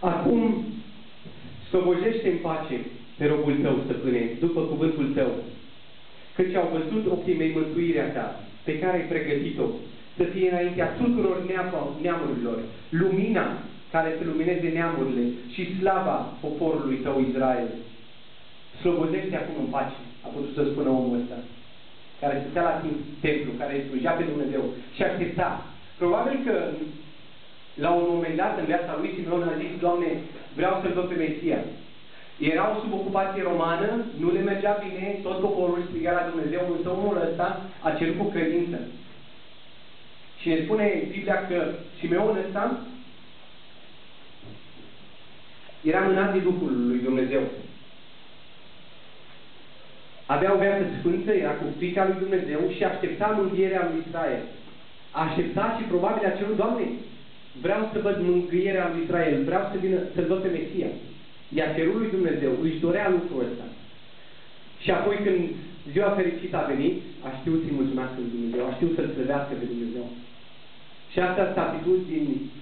Acum, slobojește în pace pe robul tău, stăpâne, după cuvântul tău, căci au văzut ochii mei mântuirea ta, pe care ai pregătit-o, să fie înaintea tuturor neamurilor, lumina care să lumineze neamurile și slava poporului tău Israel. Slobozește acum în pace, a putut să spună omul ăsta, care stătea la templu, care slujea pe Dumnezeu și aștepta. Probabil că la un moment dat în viața lui Simeon a zis, Doamne, vreau să-L văd pe Mesia. Erau sub ocupație romană, nu le mergea bine, tot poporul striga la Dumnezeu, însă omul ăsta a cerut cu credință. Și ne spune Biblia că Simeon ăsta era mânat de Duhul lui Dumnezeu. Avea o viață sfântă, era cu frica lui Dumnezeu și aștepta mânghierea lui Israel. Aștepta și probabil a cerut, Doamne, vreau să văd mângâierea lui Israel, vreau să vină să văd pe Mesia. Iar cerul lui Dumnezeu își dorea lucrul ăsta. Și apoi când ziua fericită a venit, a știut să-i mulțumească lui Dumnezeu, a știut să-L slăvească pe Dumnezeu. Și asta s-a din nobile.